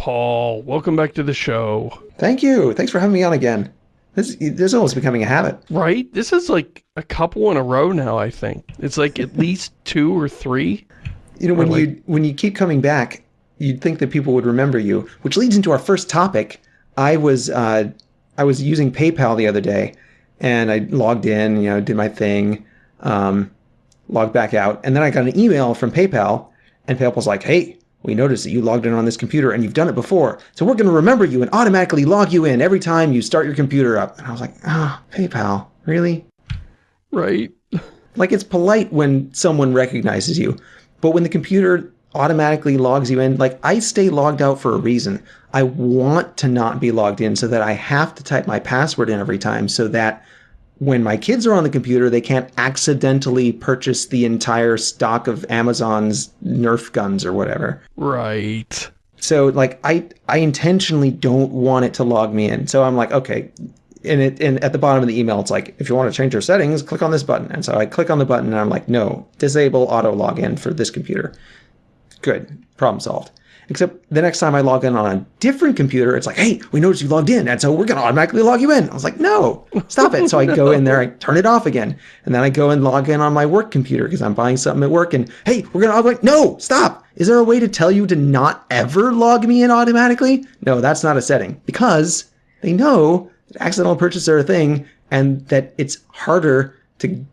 Paul. Welcome back to the show. Thank you. Thanks for having me on again. This, this is almost becoming a habit. Right? This is like a couple in a row now, I think. It's like at least two or three. You know, when like, you when you keep coming back, you'd think that people would remember you, which leads into our first topic. I was uh, I was using PayPal the other day, and I logged in, you know, did my thing, um, logged back out, and then I got an email from PayPal, and PayPal was like, "Hey, we noticed that you logged in on this computer and you've done it before. So we're going to remember you and automatically log you in every time you start your computer up. And I was like, ah, oh, PayPal, really? Right. Like it's polite when someone recognizes you, but when the computer automatically logs you in, like I stay logged out for a reason. I want to not be logged in so that I have to type my password in every time so that when my kids are on the computer, they can't accidentally purchase the entire stock of Amazon's Nerf guns or whatever. Right. So like I I intentionally don't want it to log me in. So I'm like, okay. And it and at the bottom of the email, it's like, if you want to change your settings, click on this button. And so I click on the button and I'm like, no, disable auto login for this computer. Good. Problem solved. Except the next time I log in on a different computer, it's like, hey, we noticed you logged in, and so we're going to automatically log you in. I was like, no, stop it. So I go in there, I turn it off again, and then I go and log in on my work computer because I'm buying something at work, and hey, we're going to like, no, stop. Is there a way to tell you to not ever log me in automatically? No, that's not a setting because they know that accidental purchases are a thing and that it's harder to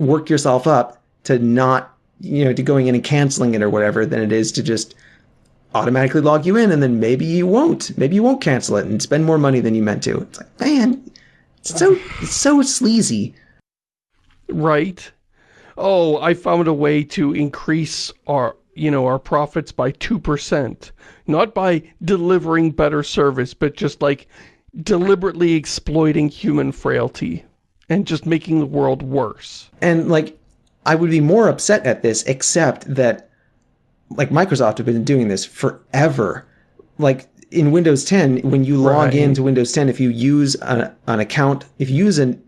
work yourself up to not, you know, to going in and canceling it or whatever than it is to just automatically log you in and then maybe you won't. Maybe you won't cancel it and spend more money than you meant to. It's like, man, it's so it's so sleazy. Right. Oh, I found a way to increase our, you know, our profits by 2%. Not by delivering better service, but just like deliberately exploiting human frailty and just making the world worse. And like, I would be more upset at this, except that like Microsoft have been doing this forever. Like in Windows 10, when you log right. into Windows 10, if you use an, an account, if you use an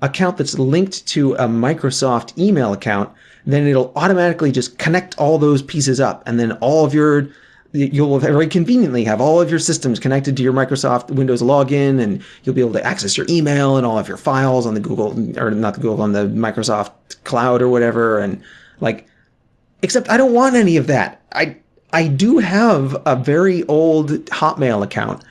account that's linked to a Microsoft email account, then it'll automatically just connect all those pieces up. And then all of your, you'll very conveniently have all of your systems connected to your Microsoft Windows login and you'll be able to access your email and all of your files on the Google, or not the Google, on the Microsoft cloud or whatever. And like, Except I don't want any of that. I I do have a very old Hotmail account,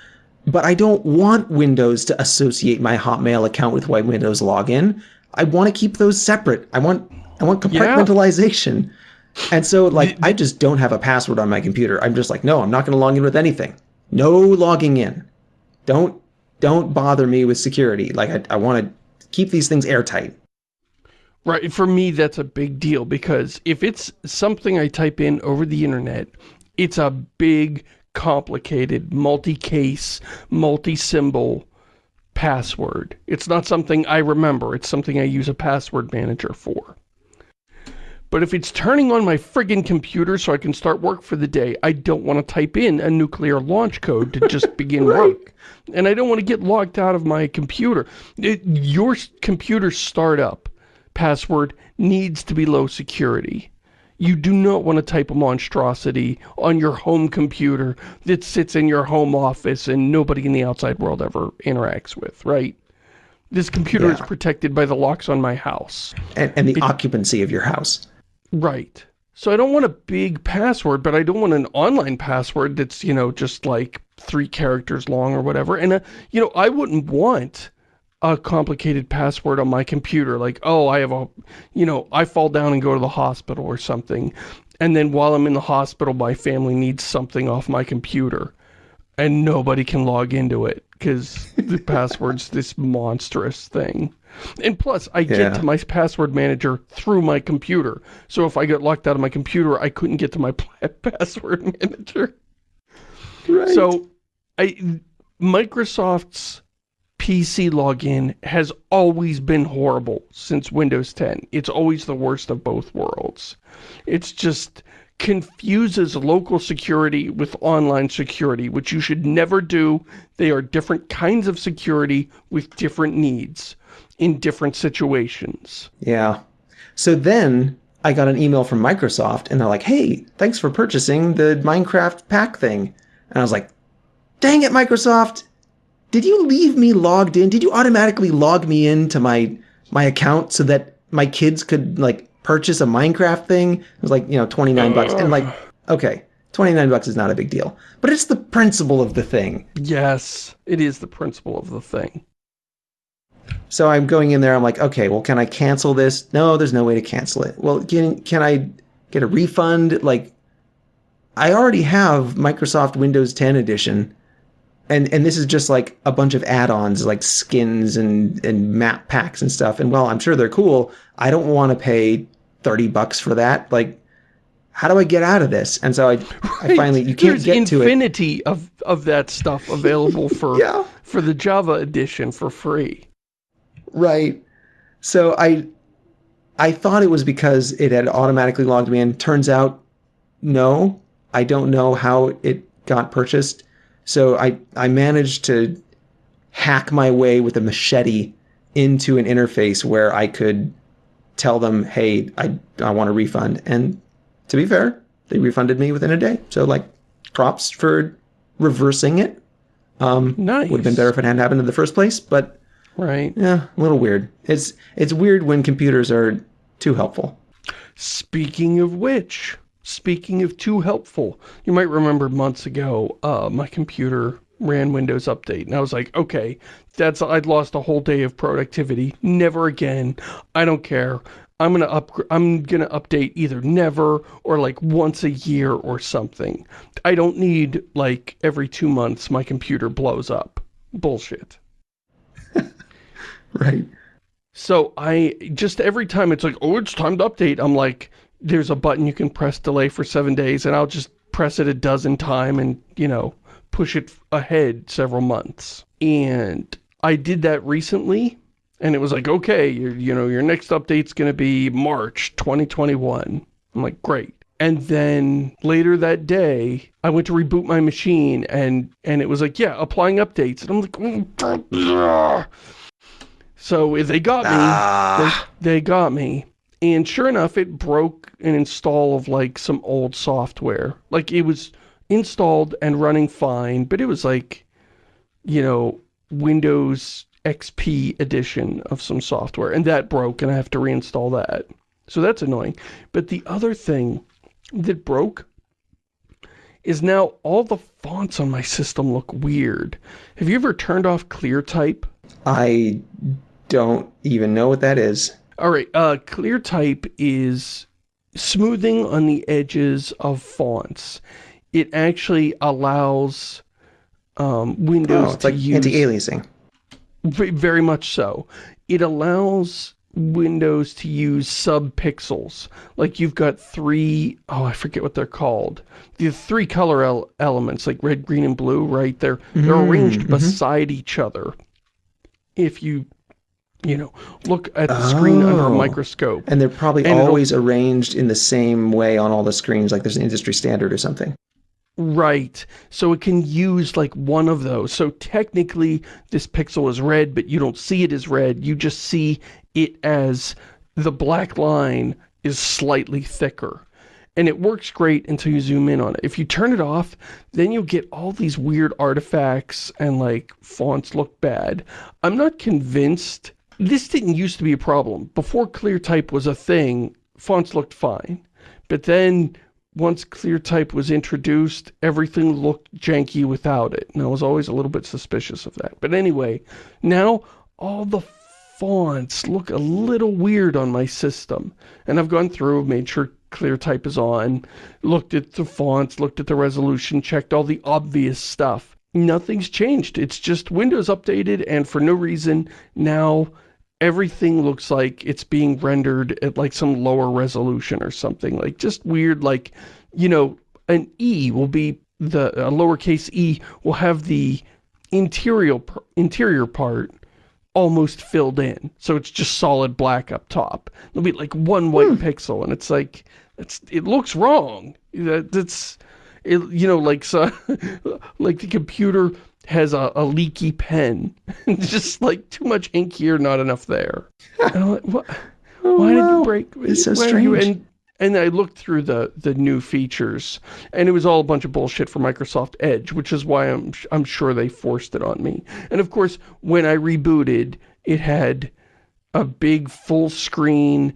but I don't want Windows to associate my Hotmail account with my Windows login. I want to keep those separate. I want I want compartmentalization. Yeah. And so like I just don't have a password on my computer. I'm just like, no, I'm not going to log in with anything. No logging in. Don't don't bother me with security. Like I, I want to keep these things airtight. Right, for me that's a big deal because if it's something I type in over the internet, it's a big, complicated, multi-case, multi-symbol password. It's not something I remember, it's something I use a password manager for. But if it's turning on my friggin' computer so I can start work for the day, I don't want to type in a nuclear launch code to just begin right. work. And I don't want to get locked out of my computer. It, your computer startup password needs to be low security. You do not want to type a monstrosity on your home computer that sits in your home office and nobody in the outside world ever interacts with, right? This computer yeah. is protected by the locks on my house. And, and the it, occupancy of your house. Right. So I don't want a big password, but I don't want an online password that's, you know, just like three characters long or whatever. And, uh, you know, I wouldn't want a complicated password on my computer, like, oh, I have a, you know, I fall down and go to the hospital or something. And then while I'm in the hospital, my family needs something off my computer. And nobody can log into it because the password's this monstrous thing. And plus, I get yeah. to my password manager through my computer. So if I get locked out of my computer, I couldn't get to my password manager. Right. So, I Microsoft's PC login has always been horrible since Windows 10. It's always the worst of both worlds. It's just confuses local security with online security, which you should never do. They are different kinds of security with different needs in different situations. Yeah. So then I got an email from Microsoft and they're like, hey, thanks for purchasing the Minecraft pack thing. And I was like, dang it, Microsoft. Did you leave me logged in? Did you automatically log me into my my account so that my kids could like purchase a Minecraft thing? It was like, you know, 29 bucks. And like, okay, 29 bucks is not a big deal. But it's the principle of the thing. Yes, it is the principle of the thing. So I'm going in there, I'm like, okay, well, can I cancel this? No, there's no way to cancel it. Well, can, can I get a refund? Like, I already have Microsoft Windows 10 edition. And, and this is just like a bunch of add-ons like skins and, and map packs and stuff. And well, I'm sure they're cool. I don't want to pay 30 bucks for that. Like, how do I get out of this? And so I, right. I finally, you can't There's get to it. infinity of, of that stuff available for, yeah. for the Java edition for free. Right. So I I thought it was because it had automatically logged me in. Turns out, no. I don't know how it got purchased. So I, I managed to hack my way with a machete into an interface where I could tell them, hey, I, I want a refund. And to be fair, they refunded me within a day. So like props for reversing it. Um, nice. Would have been better if it hadn't happened in the first place, but Right. Yeah, a little weird. It's it's weird when computers are too helpful. Speaking of which, speaking of too helpful, you might remember months ago, uh, my computer ran Windows Update, and I was like, okay, that's I'd lost a whole day of productivity. Never again. I don't care. I'm gonna up I'm gonna update either never or like once a year or something. I don't need like every two months my computer blows up. Bullshit. Right. So I, just every time it's like, oh, it's time to update, I'm like, there's a button you can press delay for seven days, and I'll just press it a dozen time and, you know, push it ahead several months. And I did that recently, and it was like, okay, you know, your next update's going to be March 2021. I'm like, great. And then later that day, I went to reboot my machine, and, and it was like, yeah, applying updates. And I'm like, oh, so they got me. Ah. They, they got me. And sure enough, it broke an install of like some old software. Like it was installed and running fine, but it was like, you know, Windows XP edition of some software. And that broke and I have to reinstall that. So that's annoying. But the other thing that broke is now all the fonts on my system look weird. Have you ever turned off ClearType? I don't even know what that is. All right, uh, ClearType is smoothing on the edges of fonts. It actually allows um, Windows oh, it's like use... anti-aliasing. Very much so. It allows Windows to use sub-pixels. Like you've got three, oh, I forget what they're called. The three color el elements, like red, green, and blue, right? They're, they're mm -hmm. arranged mm-hmm. beside each other. If you you know, look at the screen under a oh. microscope. And they're probably and always arranged in the same way on all the screens, like there's an industry standard or something. Right. So it can use like one of those. So technically this pixel is red, but you don't see it as red. You just see it as the black line is slightly thicker. And it works great until you zoom in on it. If you turn it off, then you'll get all these weird artifacts and like fonts look bad. I'm not convinced this didn't used to be a problem. Before ClearType was a thing, fonts looked fine. But then, once ClearType was introduced, everything looked janky without it. And I was always a little bit suspicious of that. But anyway, now all the fonts look a little weird on my system. And I've gone through, made sure ClearType is on, looked at the fonts, looked at the resolution, checked all the obvious stuff. Nothing's changed. It's just Windows updated, and for no reason, now everything looks like it's being rendered at like some lower resolution or something. Like just weird, like, you know, an E will be, the a lowercase e will have the interior, interior part almost filled in. So it's just solid black up top. There'll be like one white hmm. pixel and it's like, it's, it looks wrong. That's, it, you know, like, so, like the computer has a, a leaky pen. just like too much ink here, not enough there. and I'm like, what? Oh, why wow. did you break? It's so strange. And, And I looked through the, the new features, and it was all a bunch of bullshit for Microsoft Edge, which is why I'm, I'm sure they forced it on me. And of course, when I rebooted, it had a big full screen,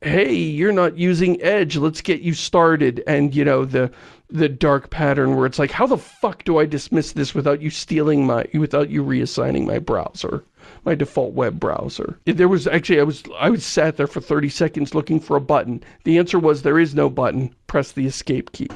hey, you're not using Edge, let's get you started. And, you know, the the dark pattern where it's like, how the fuck do I dismiss this without you stealing my, without you reassigning my browser? my default web browser. There was actually, I was, I was sat there for 30 seconds looking for a button. The answer was there is no button. Press the escape key.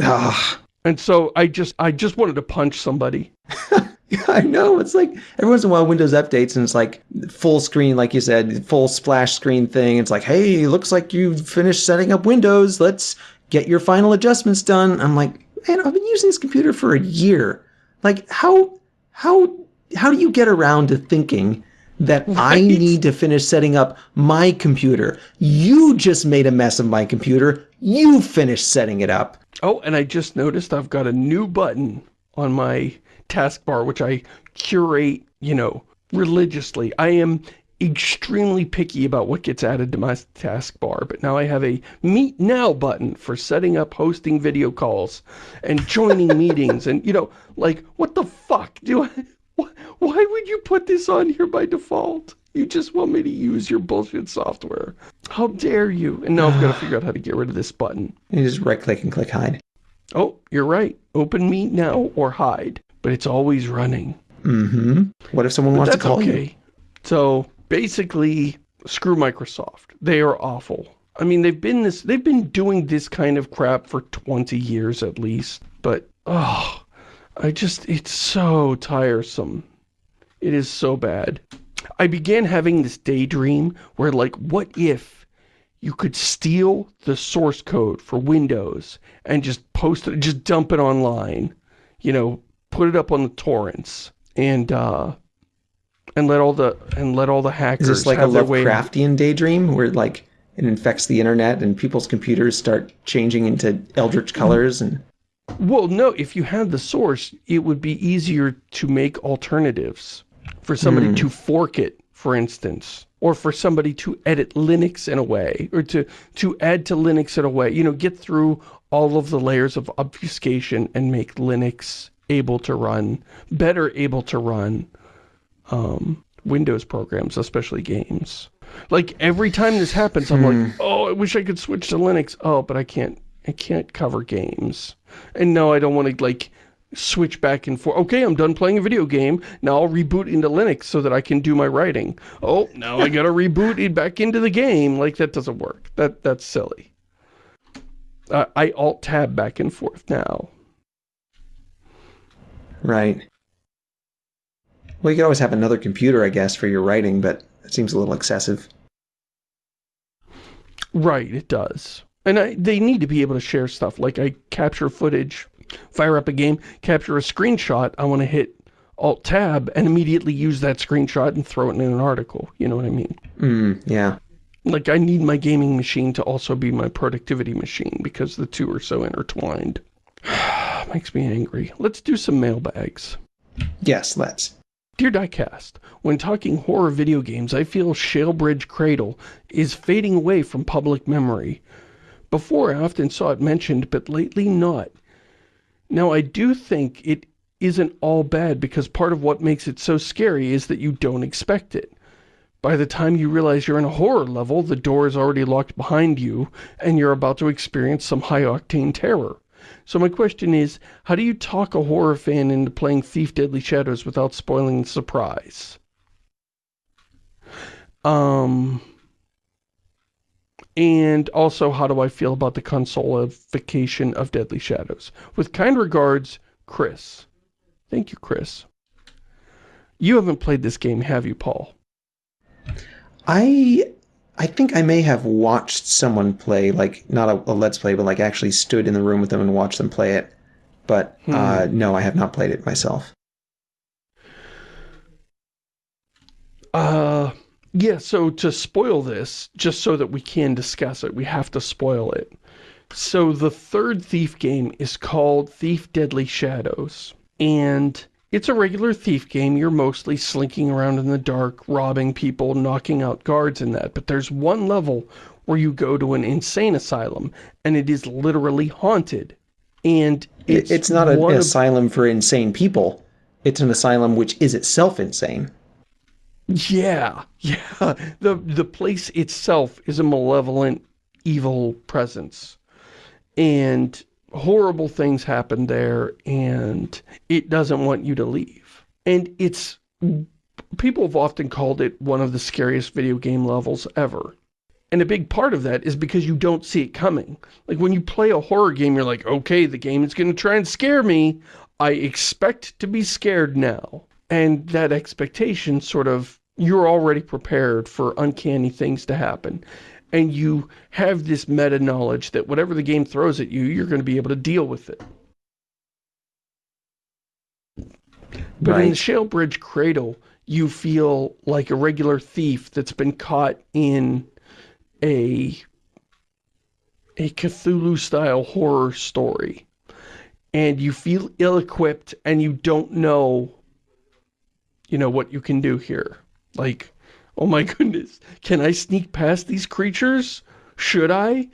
Ah. And so I just, I just wanted to punch somebody. yeah, I know. It's like every once in a while Windows updates and it's like full screen, like you said, full splash screen thing. It's like, hey, looks like you've finished setting up Windows. Let's get your final adjustments done. I'm like, man, I've been using this computer for a year. Like, how, how how do you get around to thinking that right. I need to finish setting up my computer? You just made a mess of my computer. You finished setting it up. Oh, and I just noticed I've got a new button on my taskbar, which I curate, you know, religiously. I am extremely picky about what gets added to my taskbar, but now I have a Meet Now button for setting up hosting video calls and joining meetings and, you know, like, what the fuck do I... Why would you put this on here by default? You just want me to use your bullshit software. How dare you? And now I've got to figure out how to get rid of this button. You just right click and click hide. Oh, you're right. Open Meet Now or hide. But it's always running. Mm-hmm. What if someone but wants to call okay. you? So basically, screw Microsoft. They are awful. I mean, they've been this, they've been doing this kind of crap for 20 years at least. But, oh, I just, it's so tiresome. It is so bad. I began having this daydream where like, what if you could steal the source code for Windows and just post it, just dump it online, you know, put it up on the torrents and, uh, and let all the, and let all the hackers Is this like a Lovecraftian daydream where like it infects the internet and people's computers start changing into eldritch colors and well, no, if you had the source, it would be easier to make alternatives. For somebody mm. to fork it, for instance. Or for somebody to edit Linux in a way. Or to, to add to Linux in a way. You know, get through all of the layers of obfuscation and make Linux able to run, better able to run um, Windows programs, especially games. Like, every time this happens, I'm like, hmm. oh, I wish I could switch to Linux. Oh, but I can't, I can't cover games. And no, I don't want to, like, switch back and forth. Okay, I'm done playing a video game. Now I'll reboot into Linux so that I can do my writing. Oh, now I gotta reboot it back into the game. Like, that doesn't work. That That's silly. Uh, I alt-tab back and forth now. Right. Well, you could always have another computer, I guess, for your writing, but it seems a little excessive. Right, it does. And I, they need to be able to share stuff. Like I capture footage, fire up a game, capture a screenshot. I want to hit Alt-Tab and immediately use that screenshot and throw it in an article. You know what I mean? Mm, yeah. Like I need my gaming machine to also be my productivity machine because the two are so intertwined. Makes me angry. Let's do some mailbags. Yes, let's. Dear Diecast, when talking horror video games, I feel Shalebridge Cradle is fading away from public memory. Before, I often saw it mentioned, but lately not. Now, I do think it isn't all bad because part of what makes it so scary is that you don't expect it. By the time you realize you're in a horror level, the door is already locked behind you, and you're about to experience some high-octane terror. So my question is, how do you talk a horror fan into playing Thief Deadly Shadows without spoiling the surprise? Um and also how do I feel about the consolification of Deadly Shadows. With kind regards, Chris. Thank you, Chris. You haven't played this game, have you, Paul? I I think I may have watched someone play, like, not a, a Let's Play, but like actually stood in the room with them and watched them play it. But hmm. uh, no, I have not played it myself. Uh, yeah, so to spoil this, just so that we can discuss it, we have to spoil it. So the third Thief game is called Thief Deadly Shadows. And it's a regular Thief game. You're mostly slinking around in the dark, robbing people, knocking out guards and that. But there's one level where you go to an insane asylum and it is literally haunted. And it's, it's not an asylum for insane people. It's an asylum which is itself insane. Yeah, yeah. The, the place itself is a malevolent, evil presence. And horrible things happen there, and it doesn't want you to leave. And it's... People have often called it one of the scariest video game levels ever. And a big part of that is because you don't see it coming. Like when you play a horror game, you're like, okay, the game is going to try and scare me. I expect to be scared now. And that expectation sort of, you're already prepared for uncanny things to happen. And you have this meta knowledge that whatever the game throws at you, you're going to be able to deal with it. But right. in the Shalebridge Cradle, you feel like a regular thief that's been caught in a a Cthulhu-style horror story. And you feel ill-equipped and you don't know, you know, what you can do here. Like, oh my goodness, can I sneak past these creatures? Should I?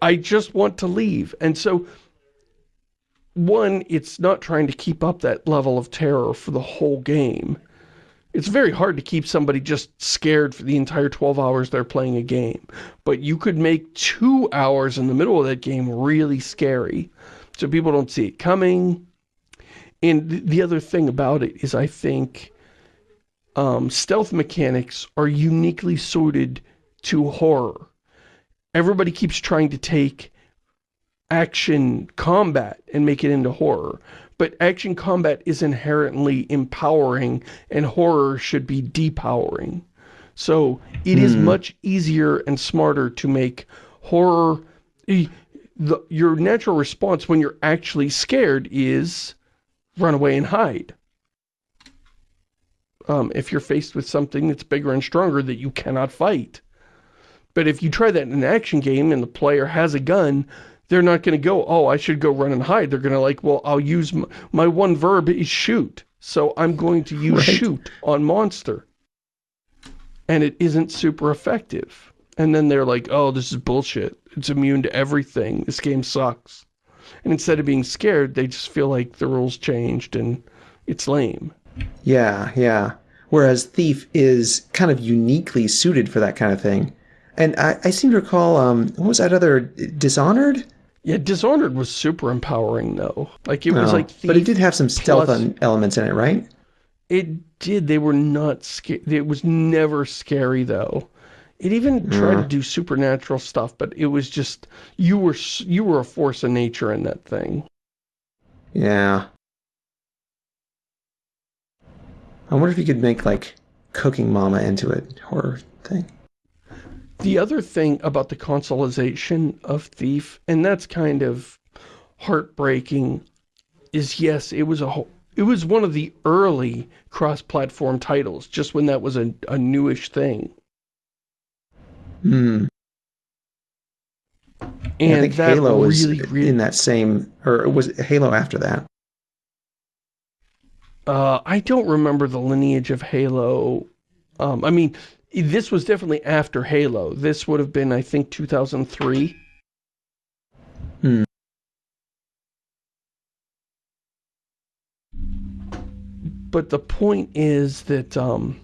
I just want to leave. And so, one, it's not trying to keep up that level of terror for the whole game. It's very hard to keep somebody just scared for the entire 12 hours they're playing a game. But you could make two hours in the middle of that game really scary. So people don't see it coming. And the other thing about it is I think um, stealth mechanics are uniquely suited to horror. Everybody keeps trying to take action combat and make it into horror but action combat is inherently empowering and horror should be depowering. So it is hmm. much easier and smarter to make horror... The, your natural response when you're actually scared is run away and hide. Um, if you're faced with something that's bigger and stronger that you cannot fight. But if you try that in an action game and the player has a gun, they're not going to go, oh, I should go run and hide. They're going to like, well, I'll use, my, my, one verb is shoot. So I'm going to use right. shoot on monster. And it isn't super effective. And then they're like, oh, this is bullshit. It's immune to everything. This game sucks. And instead of being scared, they just feel like the rules changed and it's lame. Yeah, yeah. Whereas Thief is kind of uniquely suited for that kind of thing. And I, I seem to recall, um, what was that other, Dishonored? Yeah, Dishonored was super empowering though. Like it was oh, like But it did have some stealth elements in it, right? It did. They were not scary. It was never scary though. It even tried to do supernatural stuff, but it was just you were you were a force of nature in that thing. Yeah. I wonder if you could make like Cooking Mama into it horror thing. The other thing about the consoleization of Thief, and that's kind of heartbreaking, is yes, it was a it was one of the early cross-platform titles, just when that was a, a newish thing. Hmm. And I think Halo was really, really, in that same, or it was Halo after that? Uh, I don't remember the lineage of Halo. Um, I mean, this was definitely after Halo. This would have been, I think, 2003. Hmm. But the point is that um,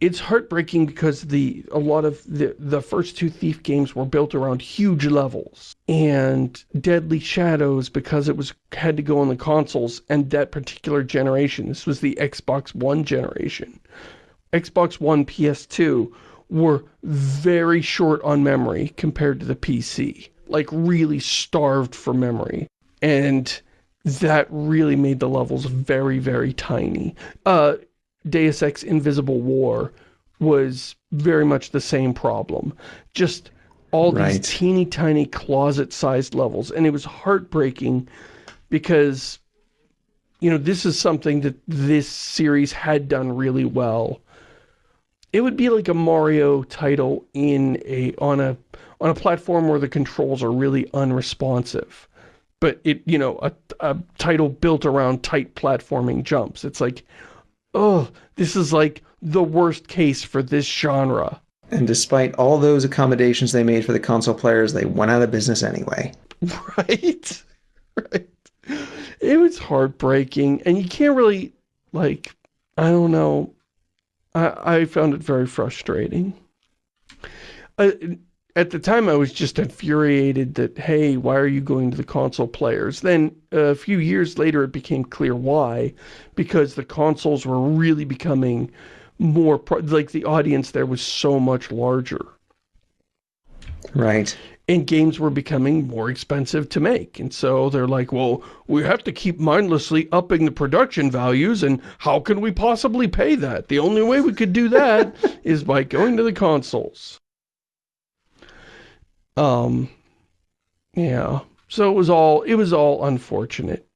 it's heartbreaking because the a lot of the the first two Thief games were built around huge levels and Deadly Shadows because it was had to go on the consoles and that particular generation. This was the Xbox One generation Xbox One, PS2 were very short on memory compared to the PC. Like, really starved for memory. And that really made the levels very, very tiny. Uh, Deus Ex Invisible War was very much the same problem. Just all right. these teeny tiny closet-sized levels. And it was heartbreaking because, you know, this is something that this series had done really well it would be like a Mario title in a on a on a platform where the controls are really unresponsive. But it, you know, a, a title built around tight platforming jumps. It's like, oh, this is like the worst case for this genre. And despite all those accommodations they made for the console players, they went out of business anyway. Right? Right. It was heartbreaking, and you can't really, like, I don't know. I, I found it very frustrating. I, at the time, I was just infuriated that, hey, why are you going to the console players? Then, a few years later, it became clear why. Because the consoles were really becoming more, like, the audience there was so much larger. Right. And games were becoming more expensive to make. And so they're like, well, we have to keep mindlessly upping the production values, and how can we possibly pay that? The only way we could do that is by going to the consoles. Um, yeah. So it was all, it was all unfortunate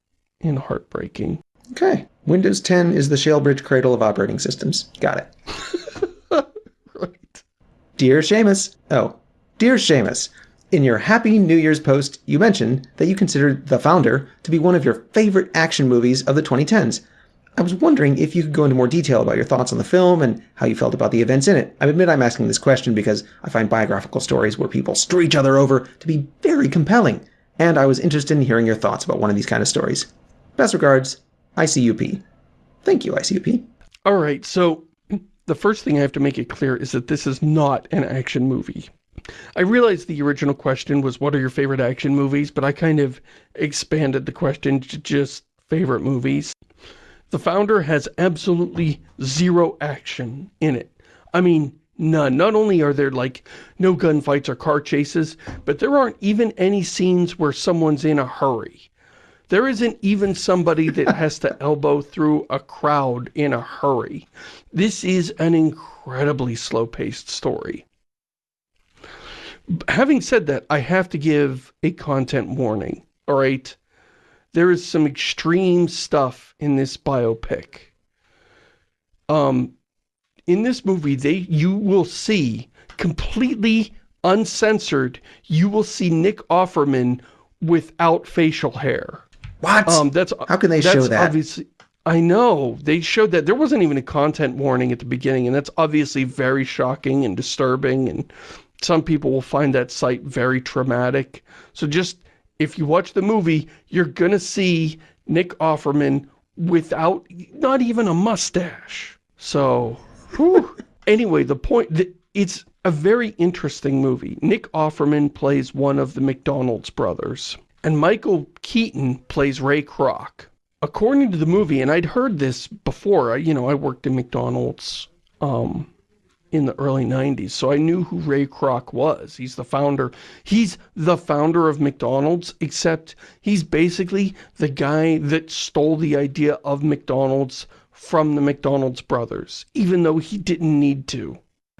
and heartbreaking. Okay. Windows 10 is the Shalebridge cradle of operating systems. Got it. right. Dear Shamus. Oh. Dear Shamus, in your Happy New Year's post, you mentioned that you considered The Founder to be one of your favorite action movies of the 2010s. I was wondering if you could go into more detail about your thoughts on the film and how you felt about the events in it. I admit I'm asking this question because I find biographical stories where people screw each other over to be very compelling, and I was interested in hearing your thoughts about one of these kind of stories. Best regards, ICUP. Thank you, ICUP. All right, so the first thing I have to make it clear is that this is not an action movie. I realized the original question was what are your favorite action movies, but I kind of expanded the question to just favorite movies. The Founder has absolutely zero action in it. I mean, none. Not only are there, like, no gunfights or car chases, but there aren't even any scenes where someone's in a hurry. There isn't even somebody that has to elbow through a crowd in a hurry. This is an incredibly slow-paced story. Having said that, I have to give a content warning, all right? There is some extreme stuff in this biopic. Um, in this movie, they you will see completely uncensored, you will see Nick Offerman without facial hair. What? Um, that's How can they show that? Obviously, I know. They showed that. There wasn't even a content warning at the beginning, and that's obviously very shocking and disturbing, and some people will find that sight very traumatic. So just if you watch the movie, you're gonna see Nick Offerman without, not even a mustache. So, anyway, the point, that it's a very interesting movie. Nick Offerman plays one of the McDonald's brothers, and Michael Keaton plays Ray Kroc. According to the movie, and I'd heard this before, you know, I worked in McDonald's, um, in the early 90s, so I knew who Ray Kroc was. He's the founder. He's the founder of McDonald's, except he's basically the guy that stole the idea of McDonald's from the McDonald's brothers, even though he didn't need to.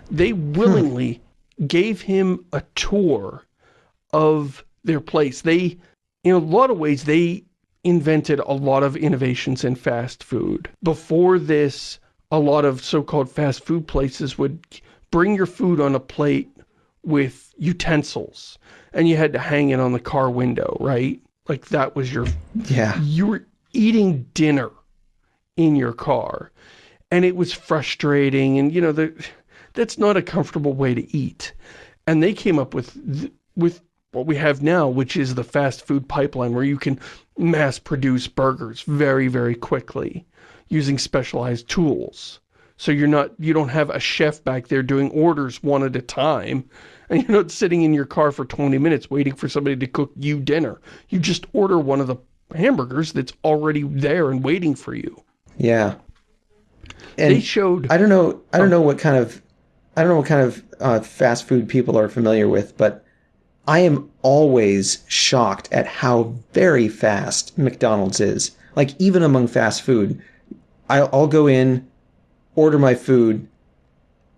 They willingly hmm. gave him a tour of their place. They, in a lot of ways, they invented a lot of innovations in fast food. Before this, a lot of so-called fast food places would bring your food on a plate with utensils and you had to hang it on the car window, right? Like that was your... Yeah. You were eating dinner in your car and it was frustrating and, you know, the, that's not a comfortable way to eat. And they came up with, with what we have now, which is the fast food pipeline where you can mass produce burgers very, very quickly using specialized tools. So you're not, you don't have a chef back there doing orders one at a time. And you're not sitting in your car for 20 minutes waiting for somebody to cook you dinner. You just order one of the hamburgers that's already there and waiting for you. Yeah. And they showed... I don't know, I don't know what kind of, I don't know what kind of uh, fast food people are familiar with, but I am always shocked at how very fast McDonald's is. Like, even among fast food, I'll go in, order my food,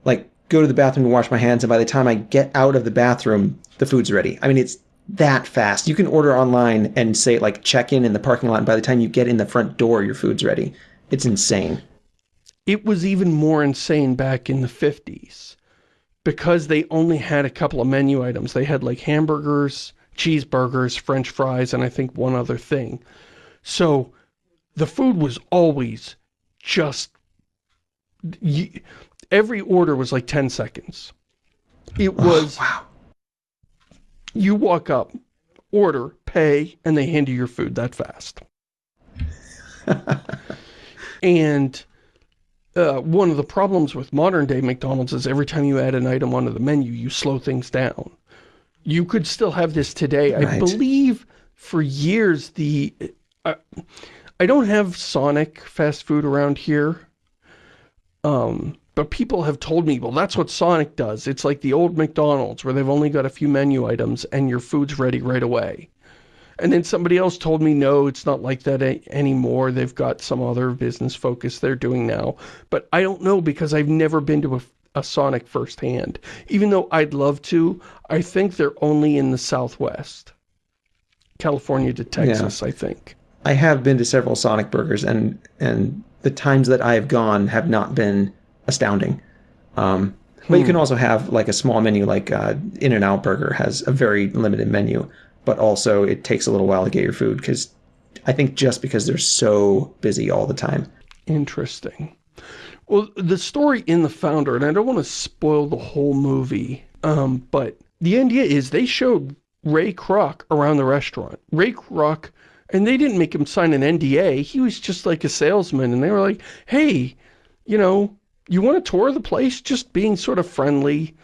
like go to the bathroom and wash my hands, and by the time I get out of the bathroom, the food's ready. I mean, it's that fast. You can order online and say like check in in the parking lot, and by the time you get in the front door, your food's ready. It's insane. It was even more insane back in the 50s because they only had a couple of menu items. They had like hamburgers, cheeseburgers, french fries, and I think one other thing. So the food was always just every order was like 10 seconds It was, oh, wow. you walk up, order, pay, and they hand you your food that fast. and uh, one of the problems with modern day McDonald's is every time you add an item onto the menu, you slow things down. You could still have this today. Right. I believe for years the... Uh, I don't have Sonic fast food around here. Um, but people have told me, well, that's what Sonic does. It's like the old McDonald's where they've only got a few menu items and your food's ready right away. And then somebody else told me, no, it's not like that anymore. They've got some other business focus they're doing now. But I don't know because I've never been to a, a Sonic firsthand. Even though I'd love to, I think they're only in the Southwest. California to Texas, yeah. I think. I have been to several Sonic burgers, and and the times that I have gone have not been astounding. Um, but hmm. you can also have like a small menu, like uh, In and Out Burger has a very limited menu but also it takes a little while to get your food because I think just because they're so busy all the time. Interesting. Well, the story in The Founder, and I don't want to spoil the whole movie, um, but the idea is they showed Ray Kroc around the restaurant. Ray Kroc, and they didn't make him sign an NDA. He was just like a salesman, and they were like, hey, you know, you want to tour the place? Just being sort of friendly,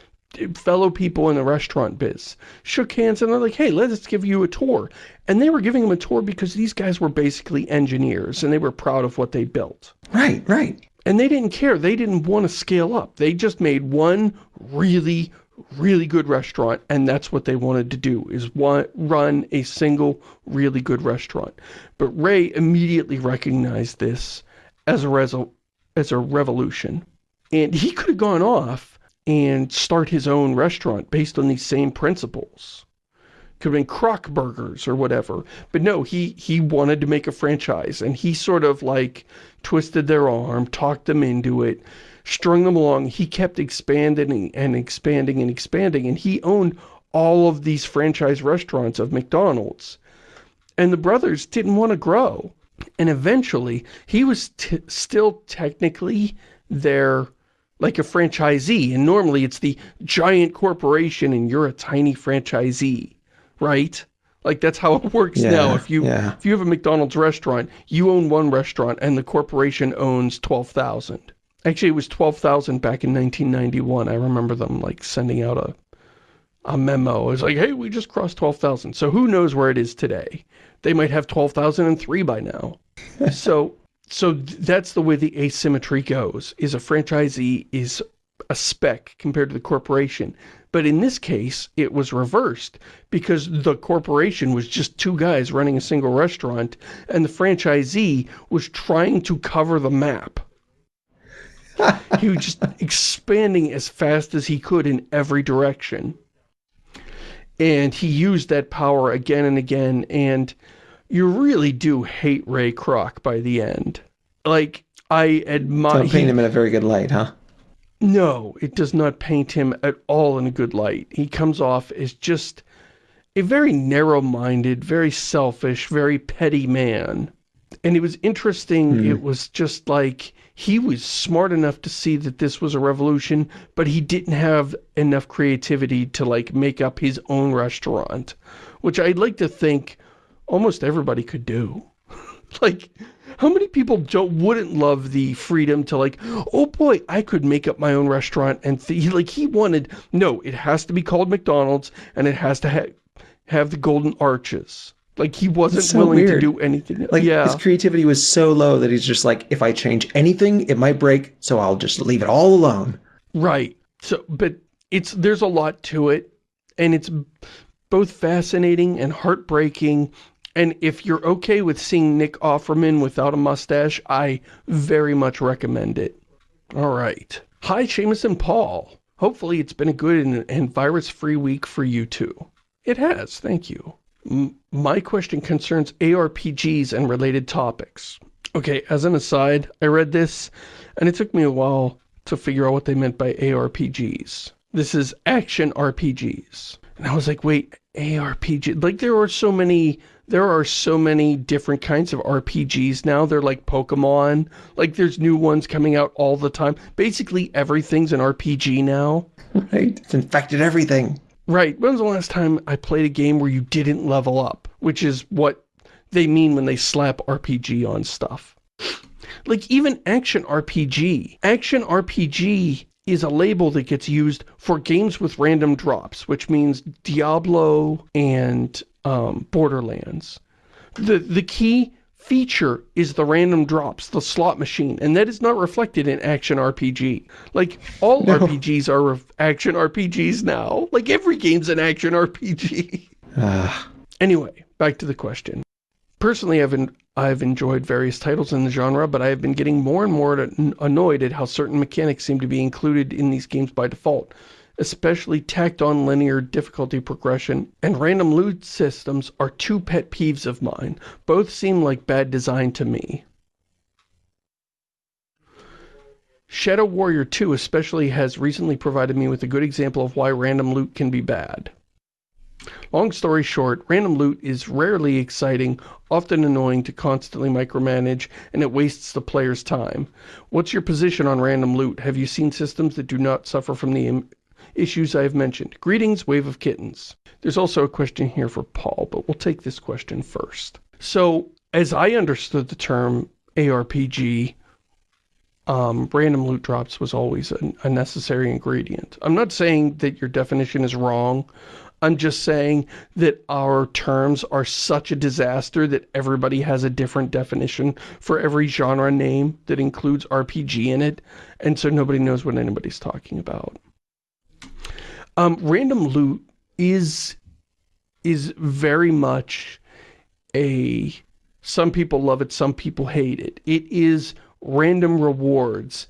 fellow people in the restaurant biz shook hands and they're like, hey, let's give you a tour. And they were giving him a tour because these guys were basically engineers and they were proud of what they built. Right, right. And they didn't care. They didn't want to scale up. They just made one really, really good restaurant and that's what they wanted to do, is one, run a single really good restaurant. But Ray immediately recognized this as a, as a revolution. And he could have gone off and start his own restaurant based on these same principles. Could have been Kroc Burgers or whatever. But no, he, he wanted to make a franchise, and he sort of like twisted their arm, talked them into it, strung them along. He kept expanding and expanding and expanding, and he owned all of these franchise restaurants of McDonald's. And the brothers didn't want to grow. And eventually, he was still technically their like a franchisee. And normally it's the giant corporation and you're a tiny franchisee, right? Like that's how it works yeah, now. If you yeah. if you have a McDonald's restaurant, you own one restaurant and the corporation owns 12,000. Actually, it was 12,000 back in 1991. I remember them like sending out a a memo. It was like, hey, we just crossed 12,000. So who knows where it is today? They might have 12,003 by now. so so that's the way the asymmetry goes, is a franchisee is a spec compared to the corporation. But in this case, it was reversed because the corporation was just two guys running a single restaurant and the franchisee was trying to cover the map. he was just expanding as fast as he could in every direction. And he used that power again and again and you really do hate Ray Kroc by the end. Like, I admire... Don't paint him in a very good light, huh? No, it does not paint him at all in a good light. He comes off as just a very narrow-minded, very selfish, very petty man. And it was interesting, mm. it was just like, he was smart enough to see that this was a revolution, but he didn't have enough creativity to like make up his own restaurant, which I'd like to think almost everybody could do. like, how many people don't wouldn't love the freedom to like, oh boy, I could make up my own restaurant and like he wanted, no, it has to be called McDonald's and it has to ha have the golden arches. Like he wasn't so willing weird. to do anything. Like yeah. his creativity was so low that he's just like, if I change anything, it might break, so I'll just leave it all alone. Right. So, but it's, there's a lot to it and it's both fascinating and heartbreaking and if you're okay with seeing Nick Offerman without a mustache, I very much recommend it. All right. Hi, Shamus and Paul. Hopefully it's been a good and, and virus-free week for you too. It has, thank you. My question concerns ARPGs and related topics. Okay, as an aside, I read this, and it took me a while to figure out what they meant by ARPGs. This is action RPGs. And I was like, wait, ARPG, like there are so many, there are so many different kinds of RPGs now. They're like Pokemon, like there's new ones coming out all the time. Basically everything's an RPG now. Right, it's infected everything. Right, when was the last time I played a game where you didn't level up? Which is what they mean when they slap RPG on stuff. Like even action RPG. Action RPG is a label that gets used for games with random drops, which means Diablo and um, Borderlands. The, the key feature is the random drops, the slot machine, and that is not reflected in action RPG. Like, all no. RPGs are action RPGs now. Like, every game's an action RPG. Uh. Anyway, back to the question. Personally, I've, I've enjoyed various titles in the genre, but I have been getting more and more annoyed at how certain mechanics seem to be included in these games by default, especially tacked-on linear difficulty progression, and random loot systems are two pet peeves of mine. Both seem like bad design to me. Shadow Warrior 2 especially has recently provided me with a good example of why random loot can be bad. Long story short, random loot is rarely exciting, often annoying to constantly micromanage, and it wastes the player's time. What's your position on random loot? Have you seen systems that do not suffer from the issues I have mentioned? Greetings, Wave of Kittens. There's also a question here for Paul, but we'll take this question first. So, as I understood the term ARPG, um, random loot drops was always a, a necessary ingredient. I'm not saying that your definition is wrong. I'm just saying that our terms are such a disaster that everybody has a different definition for every genre name that includes RPG in it, and so nobody knows what anybody's talking about. Um, random loot is is very much a some people love it, some people hate it. It is random rewards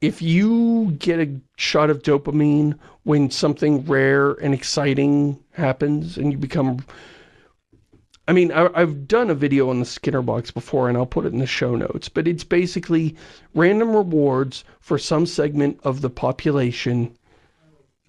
if you get a shot of dopamine when something rare and exciting happens and you become... I mean, I, have done a video on the Skinner box before and I'll put it in the show notes, but it's basically random rewards for some segment of the population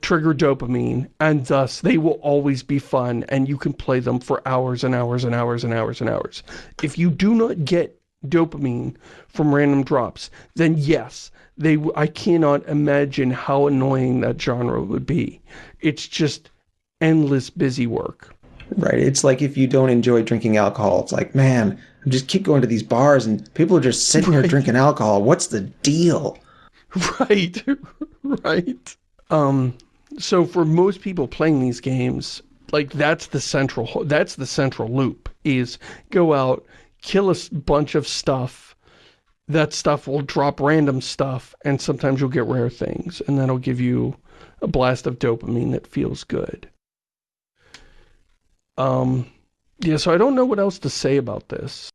trigger dopamine and thus they will always be fun and you can play them for hours and hours and hours and hours and hours. If you do not get dopamine from random drops, then yes, they I cannot imagine how annoying that genre would be. It's just endless busy work. Right. It's like if you don't enjoy drinking alcohol, it's like, man, I just keep going to these bars and people are just sitting right. here drinking alcohol. What's the deal? Right. right. Um, so for most people playing these games, like that's the central, that's the central loop is go out, kill a bunch of stuff, that stuff will drop random stuff, and sometimes you'll get rare things, and that'll give you a blast of dopamine that feels good. Um, yeah, so I don't know what else to say about this.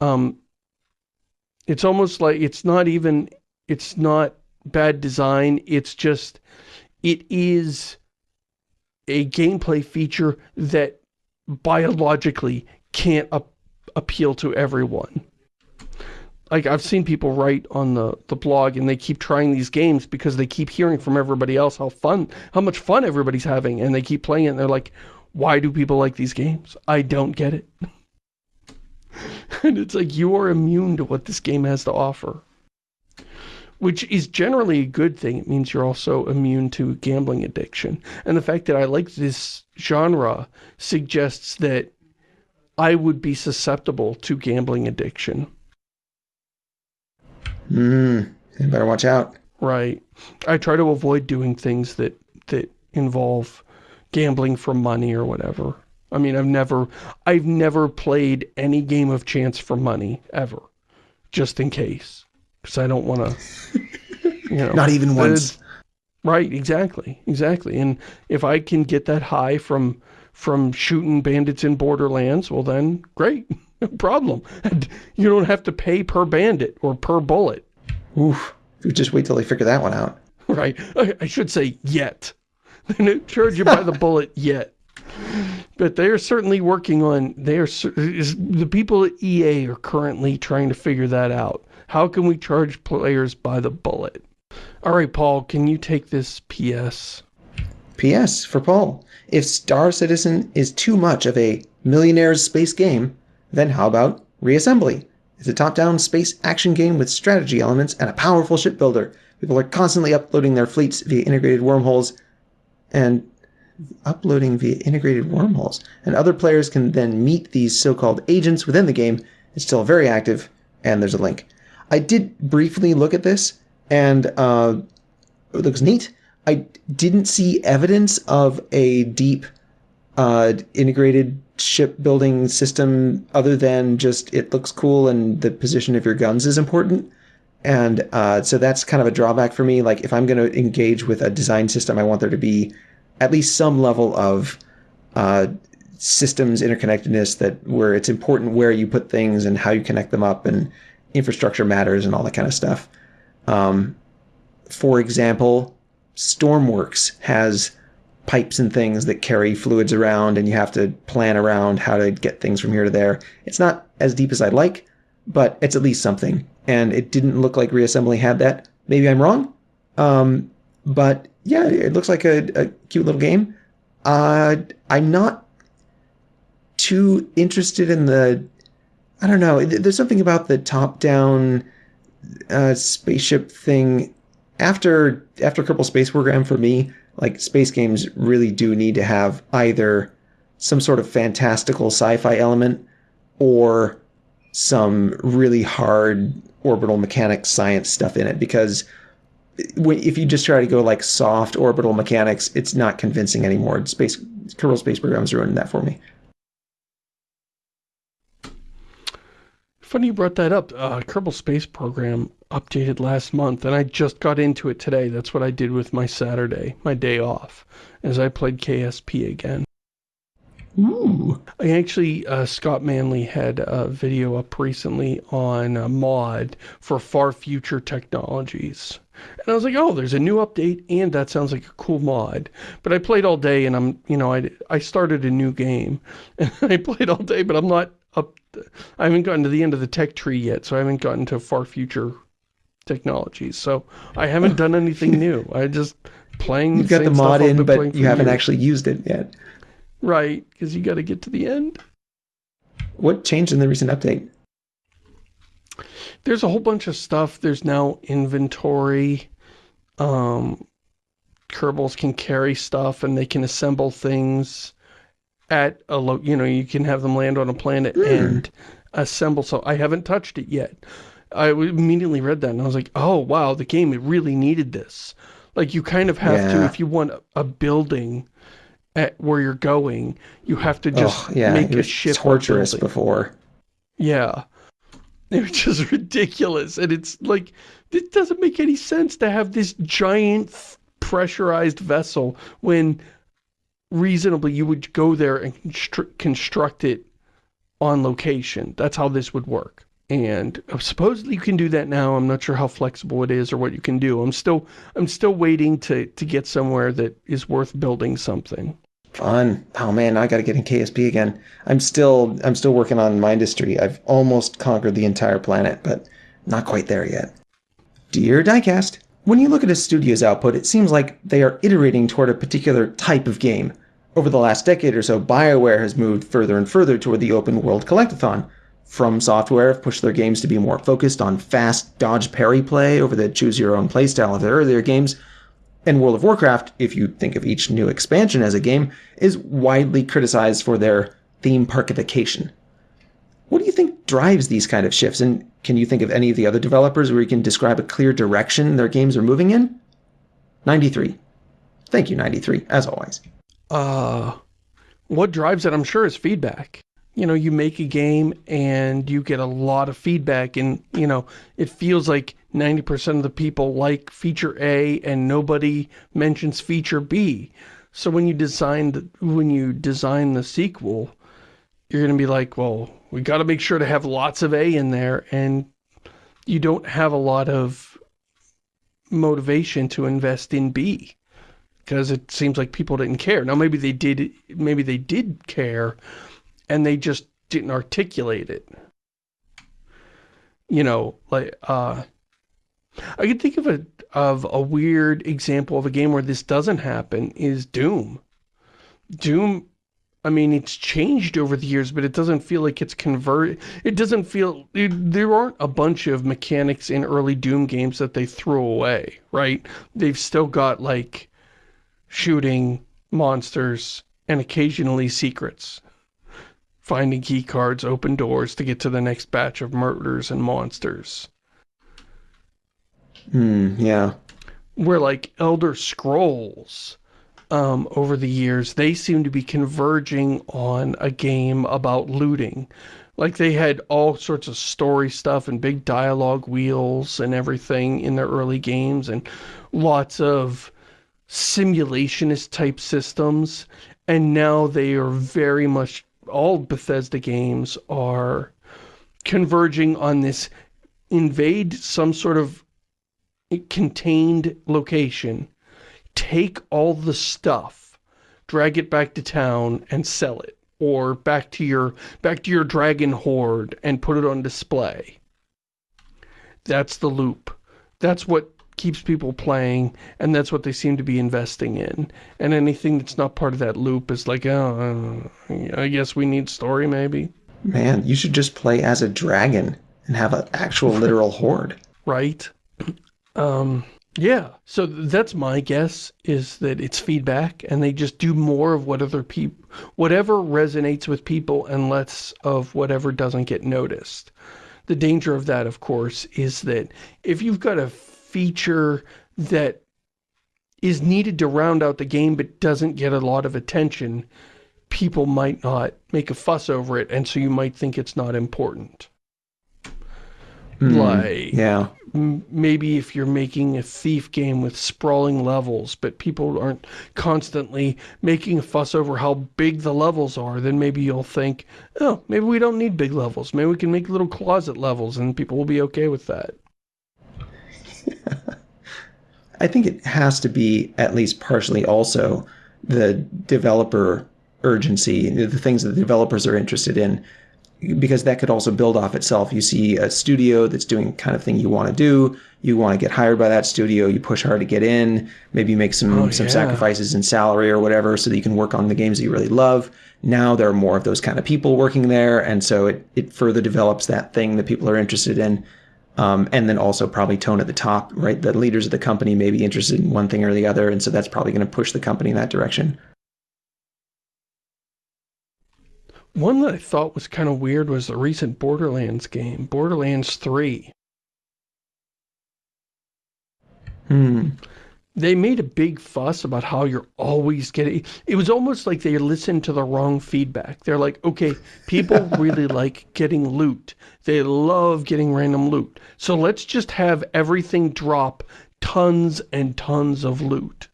Um, it's almost like, it's not even, it's not bad design, it's just, it is a gameplay feature that biologically can't appeal to everyone like I've seen people write on the, the blog and they keep trying these games because they keep hearing from everybody else how fun, how much fun everybody's having and they keep playing it and they're like, why do people like these games? I don't get it. and it's like, you are immune to what this game has to offer. Which is generally a good thing. It means you're also immune to gambling addiction. And the fact that I like this genre suggests that I would be susceptible to gambling addiction. Hmm. you better watch out. Right. I try to avoid doing things that, that involve gambling for money or whatever. I mean, I've never, I've never played any game of chance for money, ever. Just in case. Because I don't want to, you know. Not even once. Right, exactly, exactly. And if I can get that high from, from shooting bandits in Borderlands, well then, great. No problem. You don't have to pay per bandit or per bullet. Oof. You just wait till they figure that one out. Right. I should say yet. They don't charge you by the bullet yet. But they are certainly working on, they are, the people at EA are currently trying to figure that out. How can we charge players by the bullet? All right, Paul, can you take this PS? P.S. for Paul. If Star Citizen is too much of a millionaire's space game, then how about Reassembly? It's a top-down space action game with strategy elements and a powerful shipbuilder. People are constantly uploading their fleets via integrated wormholes and uploading via integrated wormholes. And other players can then meet these so-called agents within the game. It's still very active, and there's a link. I did briefly look at this, and uh, it looks neat. I didn't see evidence of a deep uh, integrated shipbuilding system other than just it looks cool and the position of your guns is important. And uh, so that's kind of a drawback for me. Like if I'm going to engage with a design system, I want there to be at least some level of uh, systems interconnectedness that where it's important where you put things and how you connect them up and infrastructure matters and all that kind of stuff. Um, for example, Stormworks has pipes and things that carry fluids around and you have to plan around how to get things from here to there. It's not as deep as I'd like, but it's at least something. And it didn't look like reassembly had that. Maybe I'm wrong. Um, but yeah, it looks like a, a cute little game. Uh, I'm not too interested in the. I don't know. There's something about the top-down uh, spaceship thing. After after Kerbal Space Program, for me, like space games really do need to have either some sort of fantastical sci-fi element or some really hard orbital mechanics science stuff in it because if you just try to go like soft orbital mechanics, it's not convincing anymore. Space Kerbal Space Program's ruined that for me. Funny you brought that up. Uh, Kerbal Space Program updated last month, and I just got into it today. That's what I did with my Saturday, my day off, as I played KSP again. Ooh. I actually, uh, Scott Manley had a video up recently on a mod for far future technologies. And I was like, oh, there's a new update, and that sounds like a cool mod. But I played all day, and I'm, you know, I, I started a new game. And I played all day, but I'm not up, I haven't gotten to the end of the tech tree yet, so I haven't gotten to far future technologies. So I haven't done anything new. I just playing You've got the mod in, but you haven't years. actually used it yet. Right, because you got to get to the end. What changed in the recent update? There's a whole bunch of stuff. There's now inventory. Um, Kerbals can carry stuff and they can assemble things at a low, you know, you can have them land on a planet mm. and assemble. So I haven't touched it yet. I immediately read that and I was like, oh, wow, the game it really needed this. Like you kind of have yeah. to, if you want a building at where you're going, you have to just oh, yeah, make a ship. torturous before. Yeah. It was just ridiculous. And it's like, it doesn't make any sense to have this giant pressurized vessel when reasonably you would go there and construct it on location. That's how this would work. And uh, supposedly you can do that now. I'm not sure how flexible it is or what you can do. I'm still I'm still waiting to to get somewhere that is worth building something. Fun. Oh man, I got to get in KSP again. I'm still I'm still working on my industry. I've almost conquered the entire planet, but not quite there yet. Dear Diecast, when you look at a studio's output, it seems like they are iterating toward a particular type of game. Over the last decade or so, BioWare has moved further and further toward the open world collectathon. From Software have pushed their games to be more focused on fast dodge parry play over the choose your own playstyle of their earlier games, and World of Warcraft, if you think of each new expansion as a game, is widely criticized for their theme parkification. What do you think drives these kind of shifts, and can you think of any of the other developers where you can describe a clear direction their games are moving in? 93. Thank you, 93, as always. Uh, what drives it, I'm sure, is feedback. You know, you make a game and you get a lot of feedback and, you know, it feels like 90% of the people like feature A and nobody mentions feature B. So when you design the, when you design the sequel, you're going to be like, well, we got to make sure to have lots of A in there and you don't have a lot of motivation to invest in B because it seems like people didn't care. Now maybe they did maybe they did care and they just didn't articulate it. You know, like uh I could think of a of a weird example of a game where this doesn't happen is Doom. Doom, I mean, it's changed over the years, but it doesn't feel like it's converted. It doesn't feel, it, there aren't a bunch of mechanics in early Doom games that they threw away, right? They've still got, like, shooting, monsters, and occasionally secrets. Finding key cards, open doors to get to the next batch of murders and monsters. Hmm, yeah. Where, like, Elder Scrolls um, over the years, they seem to be converging on a game about looting. Like they had all sorts of story stuff and big dialogue wheels and everything in their early games and lots of simulationist type systems. And now they are very much, all Bethesda games are converging on this invade some sort of contained location take all the stuff, drag it back to town and sell it, or back to your back to your dragon hoard and put it on display. That's the loop. That's what keeps people playing, and that's what they seem to be investing in. And anything that's not part of that loop is like, oh, I guess we need story, maybe. Man, you should just play as a dragon and have an actual literal hoard. Right. Um, yeah, so that's my guess, is that it's feedback, and they just do more of what other people, whatever resonates with people, and less of whatever doesn't get noticed. The danger of that, of course, is that if you've got a feature that is needed to round out the game but doesn't get a lot of attention, people might not make a fuss over it, and so you might think it's not important. Mm, like, yeah maybe if you're making a thief game with sprawling levels, but people aren't constantly making a fuss over how big the levels are, then maybe you'll think, oh, maybe we don't need big levels. Maybe we can make little closet levels and people will be okay with that. I think it has to be at least partially also the developer urgency, the things that the developers are interested in because that could also build off itself. You see a studio that's doing kind of thing you want to do. You want to get hired by that studio. You push hard to get in. Maybe make some oh, some yeah. sacrifices in salary or whatever so that you can work on the games that you really love. Now there are more of those kind of people working there, and so it it further develops that thing that people are interested in. Um, and then also probably tone at the top, right? The leaders of the company may be interested in one thing or the other, and so that's probably going to push the company in that direction. One that I thought was kind of weird was the recent Borderlands game, Borderlands 3. Hmm. They made a big fuss about how you're always getting... It was almost like they listened to the wrong feedback. They're like, okay, people really like getting loot. They love getting random loot. So let's just have everything drop tons and tons of loot.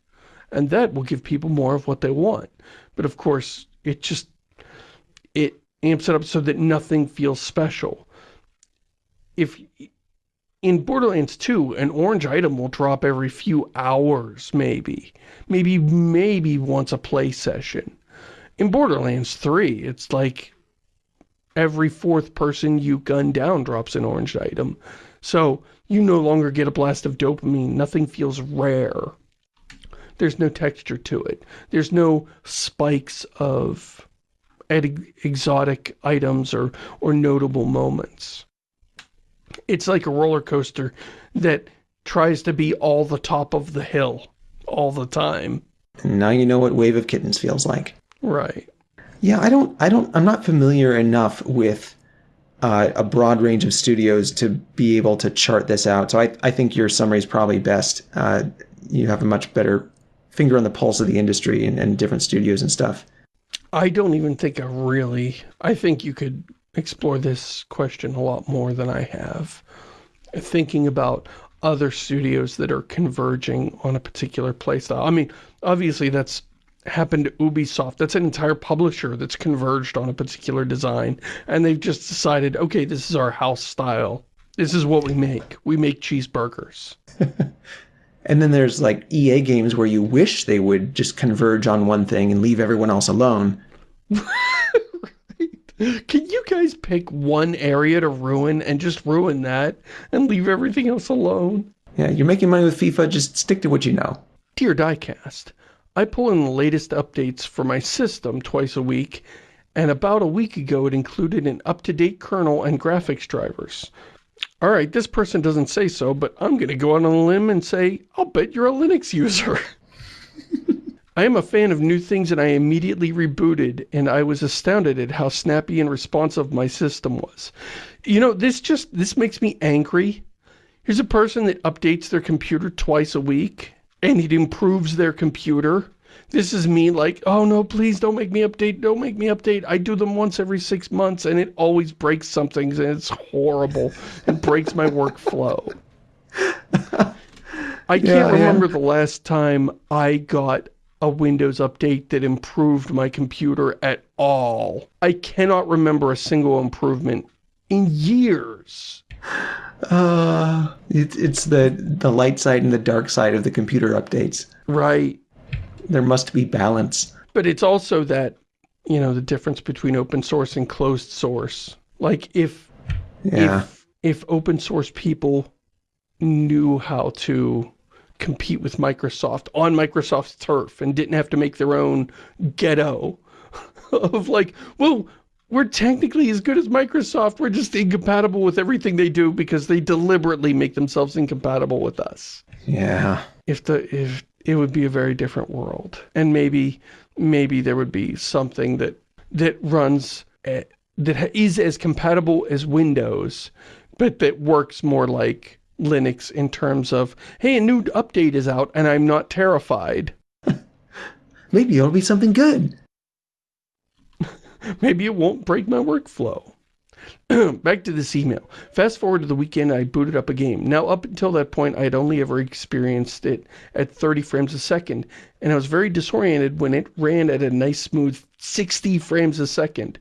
And that will give people more of what they want. But of course, it just amps it up so that nothing feels special. If in Borderlands 2, an orange item will drop every few hours, maybe. Maybe, maybe once a play session. In Borderlands 3, it's like every fourth person you gun down drops an orange item. So you no longer get a blast of dopamine. Nothing feels rare. There's no texture to it. There's no spikes of exotic items or, or notable moments. It's like a roller coaster that tries to be all the top of the hill all the time. Now you know what Wave of Kittens feels like. Right. Yeah, I don't, I don't, I'm not familiar enough with uh, a broad range of studios to be able to chart this out. So I, I think your summary is probably best. Uh, you have a much better finger on the pulse of the industry and, and different studios and stuff. I don't even think I really... I think you could explore this question a lot more than I have. Thinking about other studios that are converging on a particular playstyle. I mean, obviously that's happened to Ubisoft. That's an entire publisher that's converged on a particular design. And they've just decided, okay, this is our house style. This is what we make. We make cheeseburgers. And then there's like EA games where you wish they would just converge on one thing and leave everyone else alone. Can you guys pick one area to ruin and just ruin that and leave everything else alone? Yeah, you're making money with FIFA, just stick to what you know. Dear Diecast, I pull in the latest updates for my system twice a week, and about a week ago it included an up-to-date kernel and graphics drivers. Alright, this person doesn't say so, but I'm gonna go out on a limb and say, I'll bet you're a Linux user. I am a fan of new things and I immediately rebooted and I was astounded at how snappy and responsive my system was. You know, this just, this makes me angry. Here's a person that updates their computer twice a week and it improves their computer. This is me like, oh no, please don't make me update, don't make me update. I do them once every six months and it always breaks something and it's horrible. It breaks my workflow. I can't yeah, remember yeah. the last time I got a Windows update that improved my computer at all. I cannot remember a single improvement in years. Uh, it, it's the, the light side and the dark side of the computer updates. Right. There must be balance. But it's also that, you know, the difference between open source and closed source. Like, if, yeah. if, if open source people knew how to compete with Microsoft on Microsoft's turf and didn't have to make their own ghetto of like, well, we're technically as good as Microsoft, we're just incompatible with everything they do because they deliberately make themselves incompatible with us. Yeah. If the, if, it would be a very different world. And maybe, maybe there would be something that, that runs, at, that is as compatible as Windows, but that works more like Linux in terms of, hey, a new update is out and I'm not terrified. Maybe it'll be something good. Maybe it won't break my workflow. Back to this email. Fast forward to the weekend, I booted up a game. Now, up until that point, I had only ever experienced it at 30 frames a second, and I was very disoriented when it ran at a nice smooth 60 frames a second.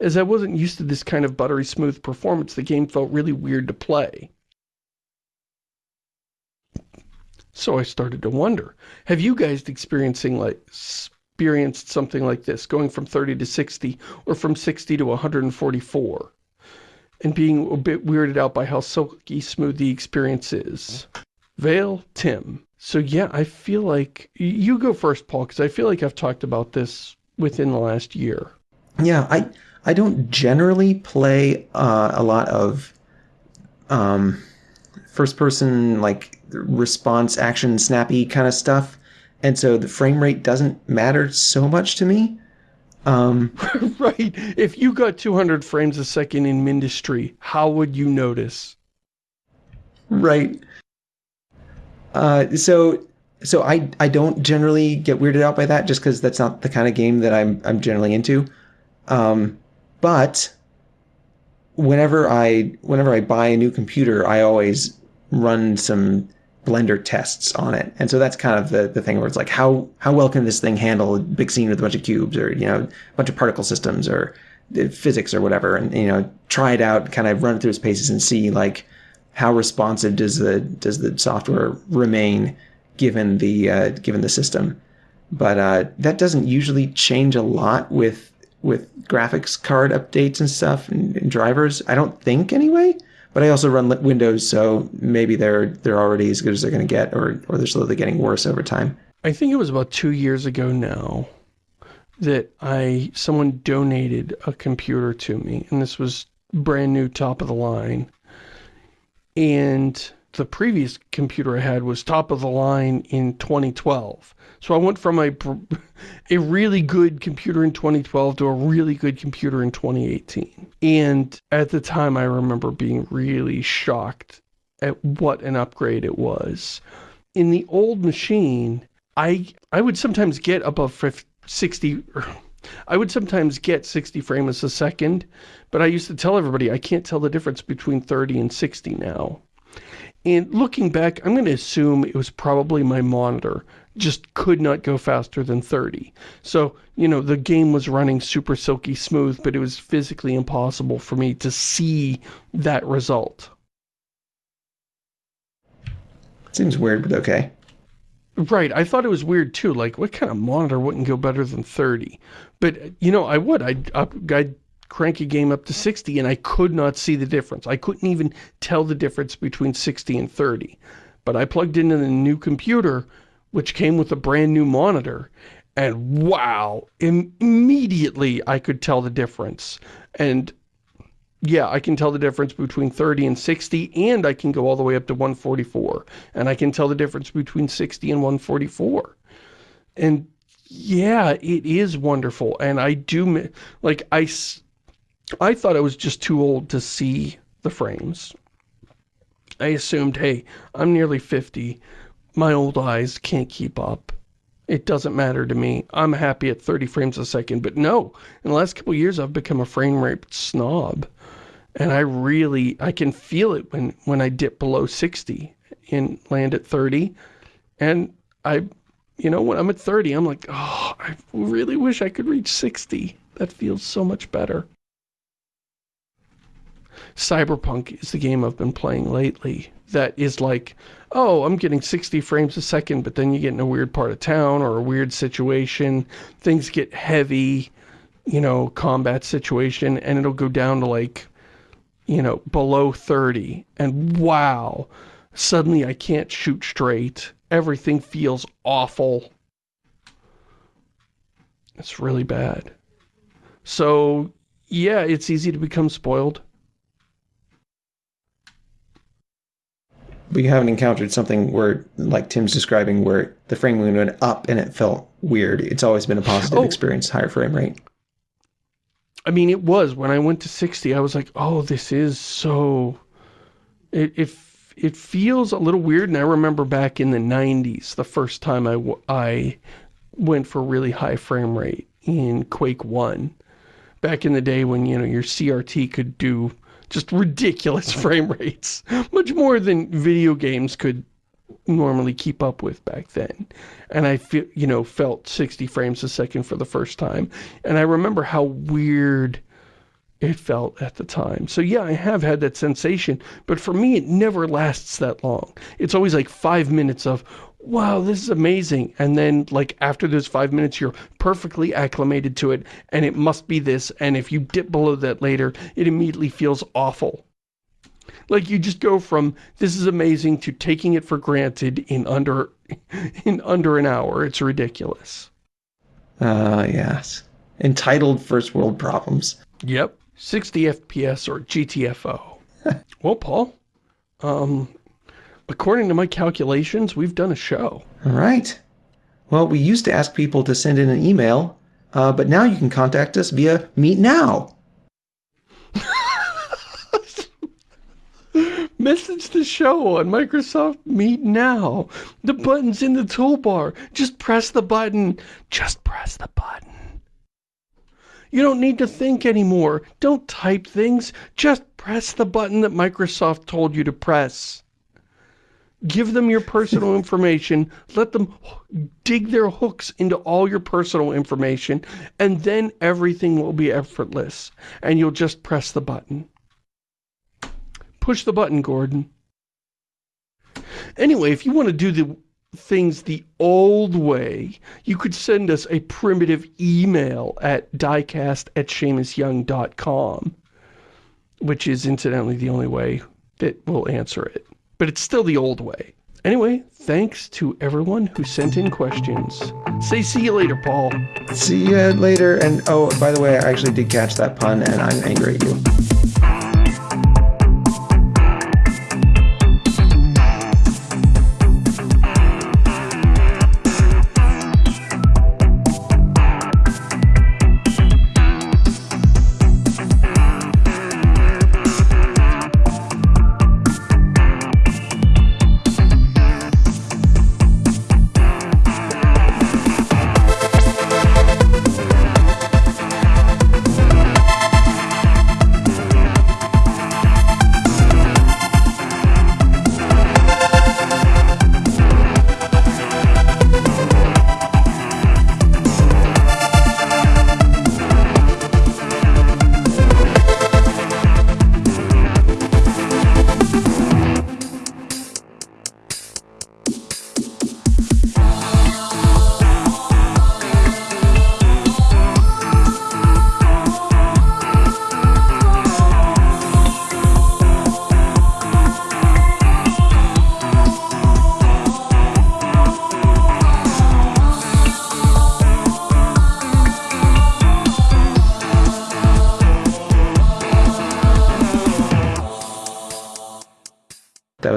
As I wasn't used to this kind of buttery smooth performance, the game felt really weird to play. So I started to wonder, have you guys experiencing like experienced something like this, going from 30 to 60 or from 60 to 144 and being a bit weirded out by how silky smooth the experience is? Vale, Tim. So yeah, I feel like, you go first, Paul, because I feel like I've talked about this within the last year. Yeah, I I don't generally play uh, a lot of um, first person like response action snappy kind of stuff and so the frame rate doesn't matter so much to me um, right. If you got 200 frames a second in Mindustry how would you notice? Right. Uh, so so I I don't generally get weirded out by that just because that's not the kind of game that I'm I'm generally into. Um, but whenever I whenever I buy a new computer I always run some Blender tests on it. And so that's kind of the, the thing where it's like, how, how well can this thing handle a big scene with a bunch of cubes or, you know, a bunch of particle systems or physics or whatever. And, you know, try it out, kind of run it through its paces and see like how responsive does the, does the software remain given the, uh, given the system. But, uh, that doesn't usually change a lot with, with graphics card updates and stuff and, and drivers. I don't think anyway but I also run Windows, so maybe they're they're already as good as they're going to get, or or they're slowly getting worse over time. I think it was about two years ago now that I someone donated a computer to me, and this was brand new, top of the line, and the previous computer I had was top of the line in 2012. So I went from a, a really good computer in 2012 to a really good computer in 2018. And at the time, I remember being really shocked at what an upgrade it was. In the old machine, I I would sometimes get above 50, 60, I would sometimes get 60 frames a second, but I used to tell everybody I can't tell the difference between 30 and 60 now. And looking back, I'm going to assume it was probably my monitor just could not go faster than 30. So, you know, the game was running super silky smooth, but it was physically impossible for me to see that result. Seems weird, but okay. Right, I thought it was weird too, like, what kind of monitor wouldn't go better than 30? But, you know, I would, I'd, I'd crank a game up to 60 and I could not see the difference. I couldn't even tell the difference between 60 and 30. but I plugged into the new computer, which came with a brand new monitor, and wow, Im immediately I could tell the difference. And yeah, I can tell the difference between 30 and 60, and I can go all the way up to 144. And I can tell the difference between 60 and 144. And yeah, it is wonderful. And I do, like, I, I thought I was just too old to see the frames. I assumed, hey, I'm nearly 50. My old eyes can't keep up. It doesn't matter to me. I'm happy at 30 frames a second. But no, in the last couple years, I've become a frame rate snob. And I really, I can feel it when, when I dip below 60 and land at 30. And I, you know, when I'm at 30, I'm like, oh, I really wish I could reach 60. That feels so much better. Cyberpunk is the game I've been playing lately that is like, oh, I'm getting 60 frames a second, but then you get in a weird part of town or a weird situation, things get heavy, you know, combat situation, and it'll go down to like, you know, below 30, and wow, suddenly I can't shoot straight. Everything feels awful. It's really bad. So, yeah, it's easy to become spoiled. We haven't encountered something where, like Tim's describing, where the frame rate went up and it felt weird. It's always been a positive oh. experience, higher frame rate. I mean, it was. When I went to 60, I was like, oh, this is so... It, it, it feels a little weird, and I remember back in the 90s, the first time I, I went for really high frame rate in Quake 1. Back in the day when, you know, your CRT could do just ridiculous frame rates. Much more than video games could normally keep up with back then. And I feel, you know, felt 60 frames a second for the first time. And I remember how weird it felt at the time. So yeah, I have had that sensation, but for me, it never lasts that long. It's always like five minutes of, wow, this is amazing. And then, like, after those five minutes, you're perfectly acclimated to it, and it must be this. And if you dip below that later, it immediately feels awful. Like, you just go from, this is amazing, to taking it for granted in under, in under an hour. It's ridiculous. Ah, uh, yes. Entitled first world problems. Yep. 60 FPS or GTFO. well, Paul, um, according to my calculations, we've done a show. All right. Well, we used to ask people to send in an email, uh, but now you can contact us via Meet Now. Message the show on Microsoft Meet Now. The button's in the toolbar. Just press the button. Just press the button. You don't need to think anymore. Don't type things. Just press the button that Microsoft told you to press. Give them your personal information. Let them dig their hooks into all your personal information. And then everything will be effortless. And you'll just press the button. Push the button, Gordon. Anyway, if you want to do the things the old way, you could send us a primitive email at diecast at ShamusYoung.com, which is incidentally the only way that we'll answer it but it's still the old way. Anyway, thanks to everyone who sent in questions. Say see you later, Paul. See you later. And oh, by the way, I actually did catch that pun and I'm angry at you.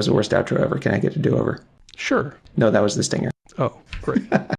Was the worst outro ever. Can I get a do over? Sure. No, that was the stinger. Oh, great.